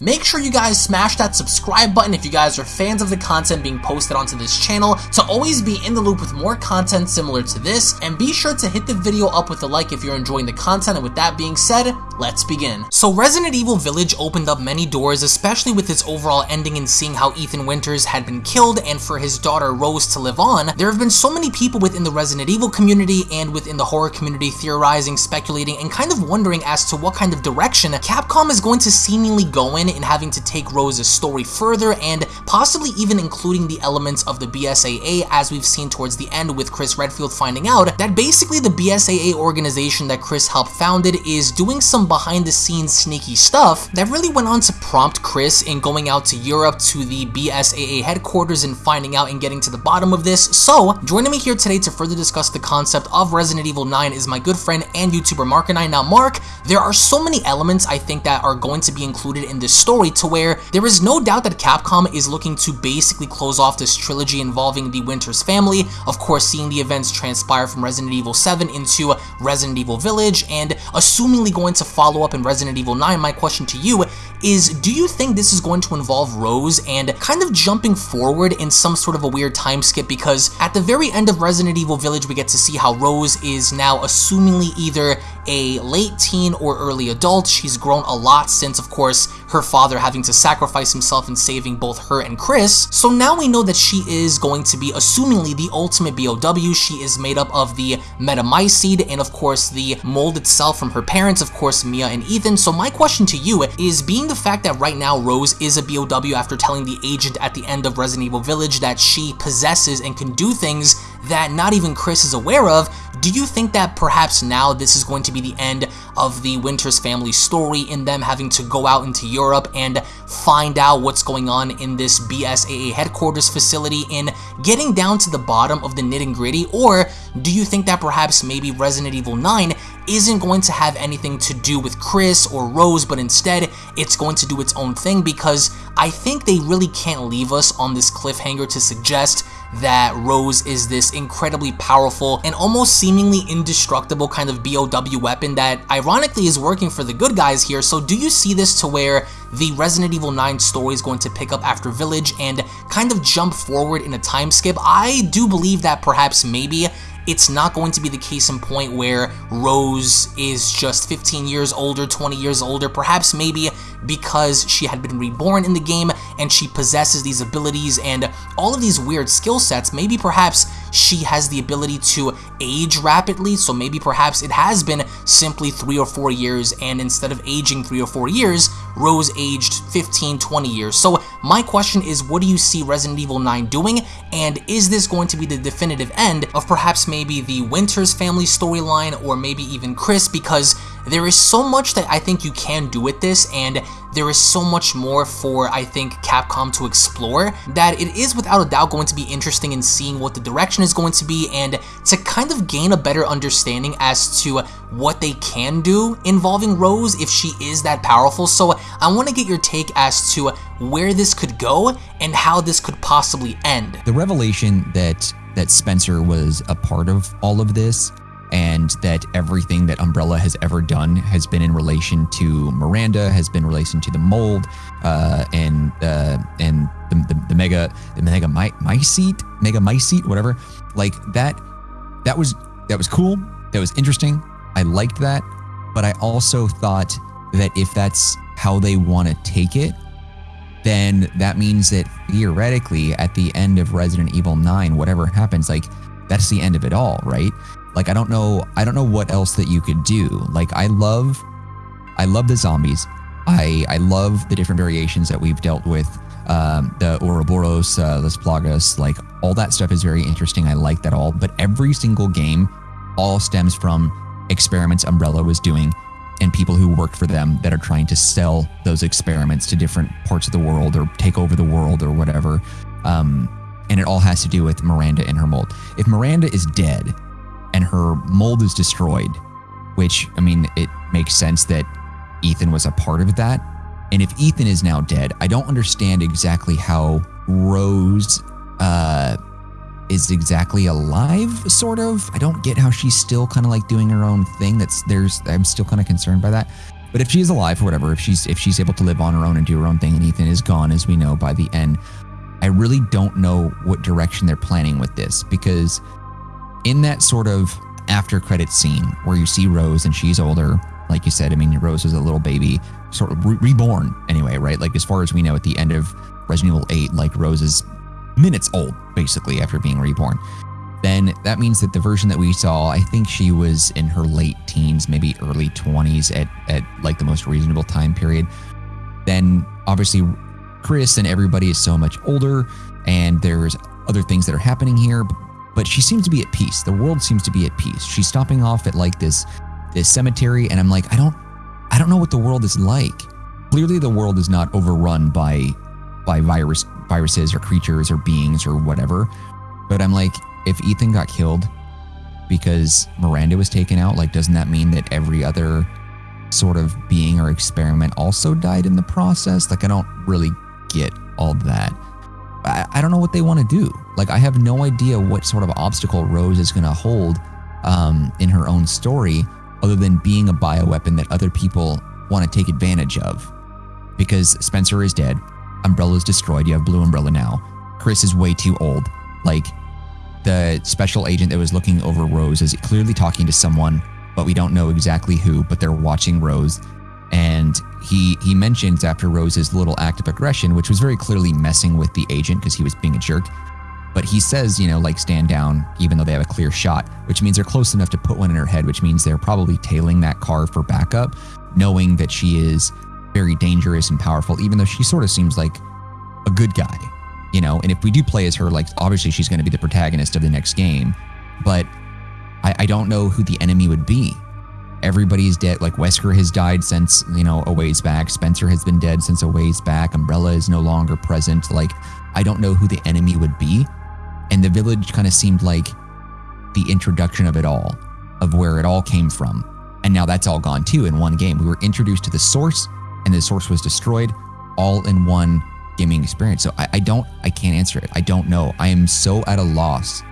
Make sure you guys smash that subscribe button if you guys are fans of the content being posted onto this channel to always be in the loop with more content similar to this, and be sure to hit the video up with a like if you're enjoying the content, and with that being said, let's begin. So Resident Evil Village opened up many doors, especially with its overall ending and seeing how Ethan Winters had been killed and for his daughter Rose to live on. There have been so many people within the Resident Evil community and within the horror community theorizing, speculating, and kind of wondering as to what kind of direction Capcom is going to seemingly go in in having to take Rose's story further and possibly even including the elements of the BSAA as we've seen towards the end with Chris Redfield finding out that basically the BSAA organization that Chris helped founded is doing some behind the scenes sneaky stuff that really went on to prompt Chris in going out to Europe to the BSAA headquarters and finding out and getting to the bottom of this. So joining me here today to further discuss the concept of Resident Evil 9 is my good friend and YouTuber Mark and I. Now Mark, there are so many elements I think that are going to be included in this story to where there is no doubt that Capcom is looking to basically close off this trilogy involving the Winters family, of course seeing the events transpire from Resident Evil 7 into Resident Evil Village, and assumingly going to follow up in Resident Evil 9, my question to you is do you think this is going to involve Rose and kind of jumping forward in some sort of a weird time skip? Because at the very end of Resident Evil Village we get to see how Rose is now assumingly either a late teen or early adult. She's grown a lot since, of course, her father having to sacrifice himself in saving both her and Chris. So now we know that she is going to be assumingly the ultimate BOW. She is made up of the megamycete and, of course, the mold itself from her parents, of course, Mia and Ethan. So my question to you is being the fact that right now Rose is a BOW after telling the agent at the end of Resident Evil Village that she possesses and can do things that not even Chris is aware of, do you think that perhaps now this is going to be the end of the Winters family story in them having to go out into Europe and find out what's going on in this BSAA headquarters facility in getting down to the bottom of the nitty gritty? Or do you think that perhaps maybe Resident Evil 9 isn't going to have anything to do with Chris or Rose, but instead it's going to do its own thing because I think they really can't leave us on this cliffhanger to suggest that Rose is this incredibly powerful and almost seemingly indestructible kind of BOW weapon that ironically is working for the good guys here. So do you see this to where the Resident Evil 9 story is going to pick up after Village and kind of jump forward in a time skip? I do believe that perhaps maybe it's not going to be the case in point where Rose is just 15 years older, 20 years older, perhaps maybe because she had been reborn in the game and she possesses these abilities and all of these weird skill sets, maybe perhaps she has the ability to age rapidly, so maybe perhaps it has been simply 3 or 4 years and instead of aging 3 or 4 years, Rose aged 15, 20 years. So my question is, what do you see Resident Evil 9 doing, and is this going to be the definitive end of perhaps maybe the Winters family storyline or maybe even Chris, because there is so much that I think you can do with this, and there is so much more for, I think, Capcom to explore, that it is without a doubt going to be interesting in seeing what the direction is going to be, and to kind of gain a better understanding as to what they can do involving Rose if she is that powerful. So I want to get your take as to where this could go and how this could possibly end. The revelation that that Spencer was a part of all of this and that everything that Umbrella has ever done has been in relation to Miranda, has been in relation to the mold, uh, and uh, and the, the, the, mega the mega my, seat mega mycete, whatever. Like that, that was that was cool. That was interesting. I liked that, but I also thought that if that's how they want to take it, then that means that theoretically, at the end of Resident Evil 9, whatever happens, like that's the end of it all, right? Like I don't know I don't know what else that you could do. Like I love I love the zombies. I I love the different variations that we've dealt with. Um, the Ouroboros, uh, Las Plagas, like all that stuff is very interesting. I like that all. But every single game all stems from experiments Umbrella was doing and people who worked for them that are trying to sell those experiments to different parts of the world or take over the world or whatever. Um, and it all has to do with Miranda and her mold. If Miranda is dead, and her mold is destroyed, which, I mean, it makes sense that Ethan was a part of that. And if Ethan is now dead, I don't understand exactly how Rose uh, is exactly alive, sort of. I don't get how she's still kind of like doing her own thing. That's there's, I'm still kind of concerned by that. But if she's alive or whatever, if she's if she's able to live on her own and do her own thing, and Ethan is gone, as we know by the end, I really don't know what direction they're planning with this because in that sort of after credit scene where you see Rose and she's older, like you said, I mean Rose is a little baby, sort of re- reborn anyway, right? Like as far as we know, at the end of Resident Evil 8, like Rose is minutes old basically after being reborn then that means that the version that we saw, I think she was in her late teens, maybe early 20s at, at like the most reasonable time period. Then obviously, Chris and everybody is so much older, and there's other things that are happening here, but she seems to be at peace. The world seems to be at peace. She's stopping off at like this this cemetery, and I'm like, I don't I don't know what the world is like. Clearly the world is not overrun by by virus viruses or creatures or beings or whatever. But I'm like, if Ethan got killed because Miranda was taken out, like, doesn't that mean that every other sort of being or experiment also died in the process? Like, I don't really get all that. I, I don't know what they want to do. Like, I have no idea what sort of obstacle Rose is going to hold um, in her own story, other than being a bioweapon that other people want to take advantage of. Because Spencer is dead, Umbrella is destroyed. You have Blue Umbrella now. Chris is way too old. Like, the special agent that was looking over Rose is clearly talking to someone, but we don't know exactly who, but they're watching Rose. And he he mentions after Rose's little act of aggression, which was very clearly messing with the agent because he was being a jerk. But he says, you know, like stand down, even though they have a clear shot, which means they're close enough to put one in her head, which means they're probably tailing that car for backup, knowing that she is very dangerous and powerful, even though she sort of seems like a good guy you know? And if we do play as her like obviously she's going to be the protagonist of the next game. But I, I don't know who the enemy would be everybody's dead. Like wesker has died since you know a ways back. Spencer has been dead since a ways back. Umbrella is no longer present. Like i don't know who the enemy would be. And the village kind of seemed like the introduction of it all of where it all came from. And now that's all gone too in one game. We were introduced to the source and the source was destroyed all in one gaming experience. So I, I don't, I can't answer it. I don't know. I am so at a loss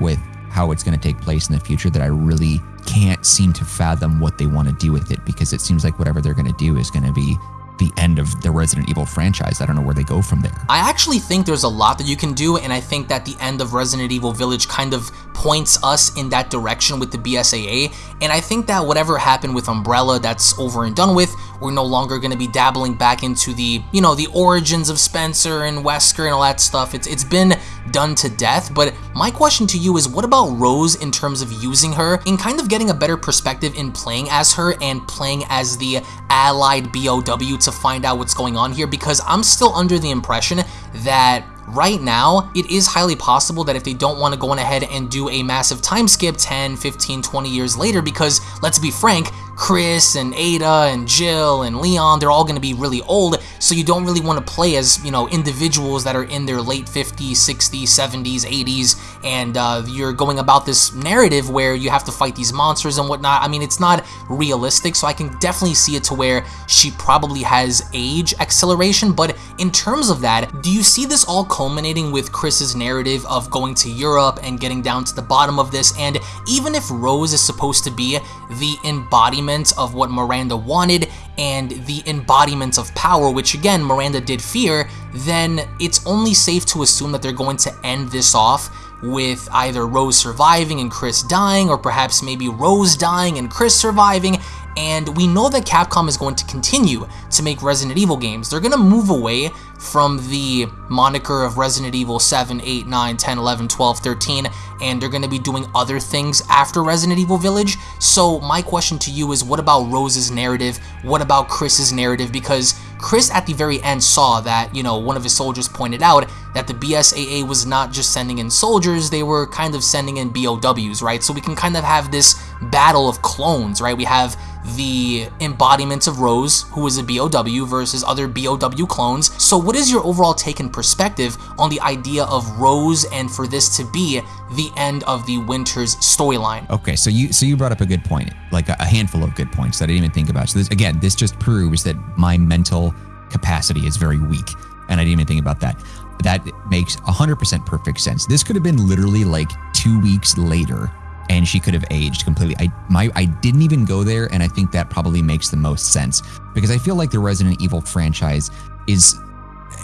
with how it's going to take place in the future that I really can't seem to fathom what they want to do with it because it seems like whatever they're going to do is going to be the end of the Resident Evil franchise. I don't know where they go from there. I actually think there's a lot that you can do, and I think that the end of Resident Evil Village kind of points us in that direction with the BSAA, and I think that whatever happened with Umbrella, that's over and done with. We're no longer going to be dabbling back into the, you know, the origins of Spencer and Wesker and all that stuff. It's It's been done to death, but my question to you is what about Rose in terms of using her in kind of getting a better perspective in playing as her and playing as the allied BOW to find out what's going on here because I'm still under the impression that right now, it is highly possible that if they don't want to go on ahead and do a massive time skip 10, 15, 20 years later, because let's be frank, Chris and Ada and Jill and Leon, they're all going to be really old, so you don't really want to play as, you know, individuals that are in their late 50s, 60s, 70s, 80s, and uh, you're going about this narrative where you have to fight these monsters and whatnot. I mean, it's not realistic, so I can definitely see it to where she probably has age acceleration, but in terms of that, do you see this all culminating with Chris's narrative of going to Europe and getting down to the bottom of this, and even if Rose is supposed to be the embodiment of what Miranda wanted and the embodiment of power, which again, Miranda did fear, then it's only safe to assume that they're going to end this off with either Rose surviving and Chris dying, or perhaps maybe Rose dying and Chris surviving, and we know that Capcom is going to continue to make Resident Evil games. They're going to move away from the moniker of Resident Evil 7, 8, 9, 10, 11, 12, 13, and they're going to be doing other things after Resident Evil Village. So my question to you is what about Rose's narrative? What about Chris's narrative? Because Chris at the very end saw that, you know, one of his soldiers pointed out that the BSAA was not just sending in soldiers, they were kind of sending in BOWs, right? So we can kind of have this battle of clones, right? We have the embodiment of Rose, who is a BOW, versus other BOW clones. So what is your overall take and perspective on the idea of Rose and for this to be the end of the Winters storyline? Okay, so you so you brought up a good point, like a, a handful of good points that I didn't even think about. So this, again, this just proves that my mental capacity is very weak, and I didn't even think about that. That makes 100% perfect sense. This could have been literally like two weeks later and she could have aged completely. I my I didn't even go there, and I think that probably makes the most sense because I feel like the Resident Evil franchise is.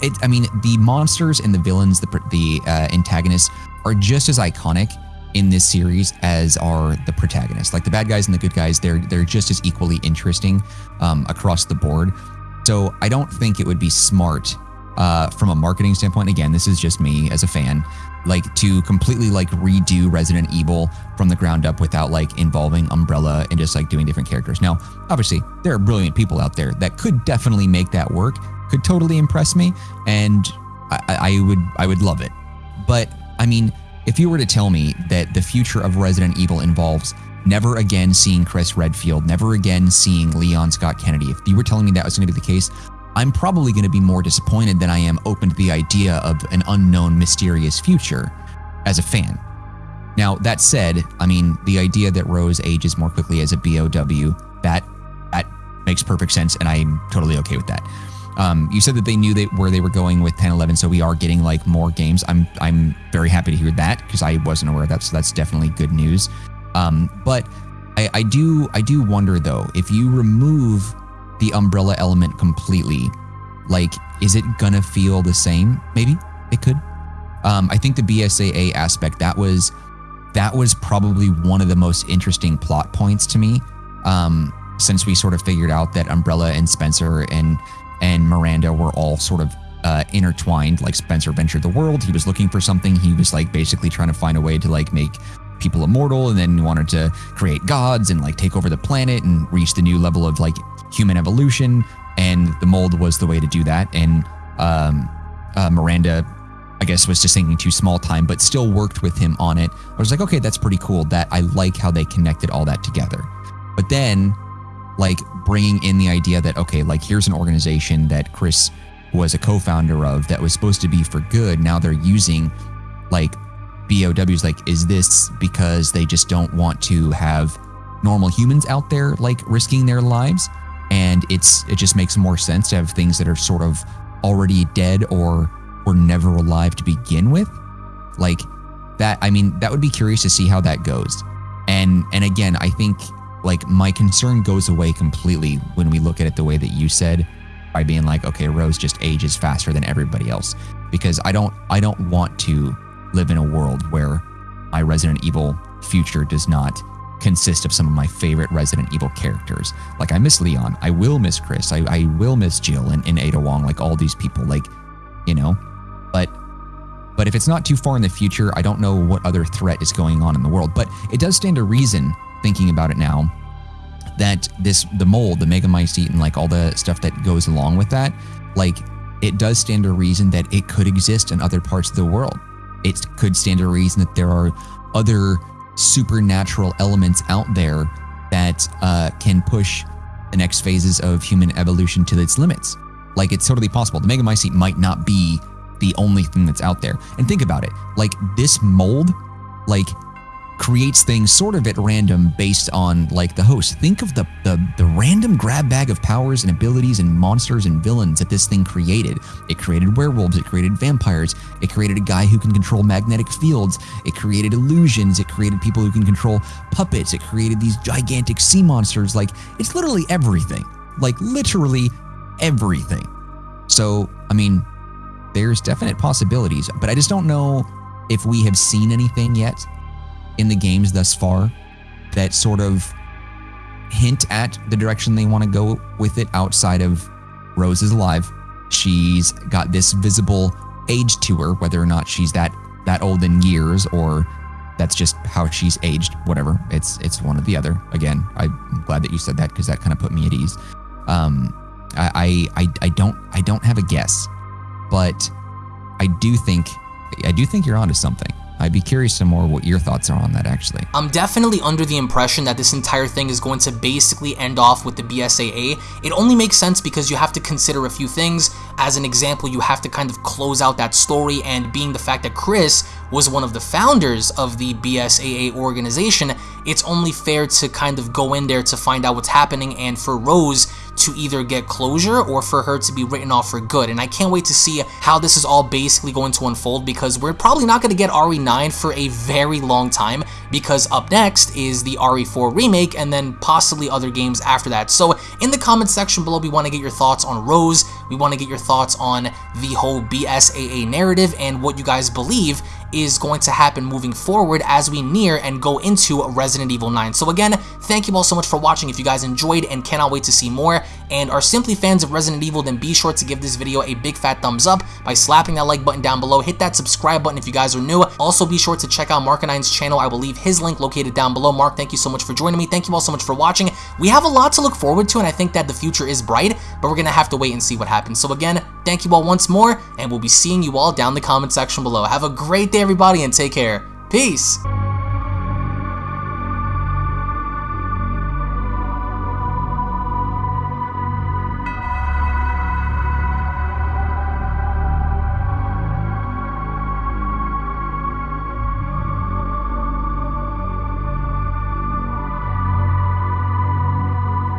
It, I mean, the monsters and the villains, the the uh, antagonists, are just as iconic in this series as are the protagonists. Like the bad guys and the good guys, they're they're just as equally interesting um, across the board. So I don't think it would be smart uh, from a marketing standpoint. Again, this is just me as a fan, like to completely like redo Resident Evil from the ground up without like involving Umbrella and just like doing different characters. Now, obviously, there are brilliant people out there that could definitely make that work. Could totally impress me, and I, I would I would love it. But I mean, if you were to tell me that the future of Resident Evil involves never again seeing Chris Redfield, never again seeing Leon Scott Kennedy, if you were telling me that was going to be the case, I'm probably going to be more disappointed than I am open to the idea of an unknown, mysterious future as a fan. Now, that said, I mean, the idea that Rose ages more quickly as a BOW, that that makes perfect sense, and I'm totally okay with that. Um, you said that they knew they, where they were going with 10, 11, so we are getting like more games. I'm I'm very happy to hear that because I wasn't aware of that, so that's definitely good news. Um, but I, I do I do wonder though if you remove the umbrella element completely, like is it gonna feel the same? Maybe it could. Um, I think the BSAA aspect that was that was probably one of the most interesting plot points to me. Um, since we sort of figured out that Umbrella and Spencer and and Miranda were all sort of uh, intertwined. Like Spencer ventured the world. He was looking for something. He was like basically trying to find a way to like make people immortal and then wanted to create gods and like take over the planet and reach the new level of like human evolution. And the mold was the way to do that. And um, uh, Miranda, I guess, was just thinking too small time, but still worked with him on it. I was like, okay, that's pretty cool. That I like how they connected all that together. But then like bringing in the idea that okay like here's an organization that chris was a co-founder of that was supposed to be for good now they're using like bows like is this because they just don't want to have normal humans out there like risking their lives and it's it just makes more sense to have things that are sort of already dead or were never alive to begin with. Like that i mean that would be curious to see how that goes. And and again i think like my concern goes away completely when we look at it the way that you said by being like okay Rose just ages faster than everybody else. Because I don't I don't want to live in a world where my Resident Evil future does not consist of some of my favorite Resident Evil characters. Like I miss Leon, I will miss Chris, I, I will miss Jill and, and Ada Wong, like all these people, like, you know. But but if it's not too far in the future, I don't know what other threat is going on in the world. But it does stand to reason thinking about it now that this the mold, the megamycete, and like all the stuff that goes along with that, like it does stand to reason that it could exist in other parts of the world. It could stand to reason that there are other supernatural elements out there that uh, can push the next phases of human evolution to its limits. Like it's totally possible. The megamycete might not be the only thing that's out there. And think about it. Like this mold, like creates things sort of at random based on like the host. Think of the, the the random grab bag of powers and abilities and monsters and villains that this thing created. It created werewolves, it created vampires, it created a guy who can control magnetic fields, it created illusions, it created people who can control puppets, it created these gigantic sea monsters. Like it's literally everything. Like literally everything. So, I mean, there's definite possibilities, but I just don't know if we have seen anything yet in the games thus far that sort of hint at the direction they want to go with it outside of Rose is alive. She's got this visible age to her, whether or not she's that that old in years or that's just how she's aged. Whatever, it's it's one or the other. Again, I'm glad that you said that because that kind of put me at ease. Um, I, I I don't I don't have a guess, but I do think I do think you're onto something. I'd be curious to more what your thoughts are on that actually. I'm definitely under the impression that this entire thing is going to basically end off with the BSAA. It only makes sense because you have to consider a few things. As an example, you have to kind of close out that story and being the fact that Chris was one of the founders of the BSAA organization, it's only fair to kind of go in there to find out what's happening and for Rose to either get closure or for her to be written off for good. And I can't wait to see how this is all basically going to unfold because we're probably not going to get RE9 for a very long time because up next is the RE4 remake and then possibly other games after that. So in the comments section below, we want to get your thoughts on Rose. We want to get your thoughts on the whole BSAA narrative and what you guys believe is going to happen moving forward as we near and go into Resident Evil 9. So again, thank you all so much for watching. If you guys enjoyed and cannot wait to see more and are simply fans of Resident Evil, then be sure to give this video a big fat thumbs up by slapping that like button down below. Hit that subscribe button if you guys are new. Also, be sure to check out Mark9's channel. I will leave his link located down below. Mark, thank you so much for joining me. Thank you all so much for watching. We have a lot to look forward to, and I think that the future is bright, but we're going to have to wait and see what happens. So again, thank you all once more, and we'll be seeing you all down the comment section below. Have a great day, everybody, and take care. Peace!